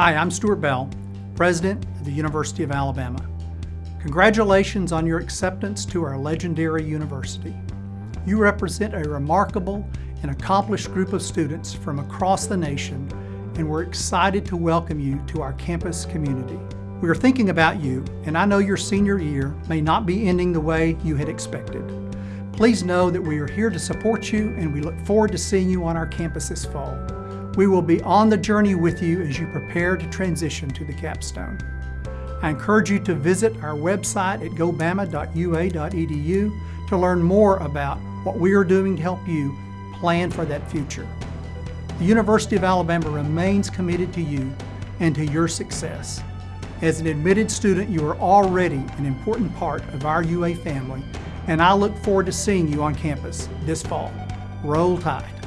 Hi, I'm Stuart Bell, President of the University of Alabama. Congratulations on your acceptance to our legendary university. You represent a remarkable and accomplished group of students from across the nation, and we're excited to welcome you to our campus community. We are thinking about you, and I know your senior year may not be ending the way you had expected. Please know that we are here to support you, and we look forward to seeing you on our campus this fall. We will be on the journey with you as you prepare to transition to the capstone. I encourage you to visit our website at gobama.ua.edu to learn more about what we are doing to help you plan for that future. The University of Alabama remains committed to you and to your success. As an admitted student, you are already an important part of our UA family, and I look forward to seeing you on campus this fall. Roll Tide.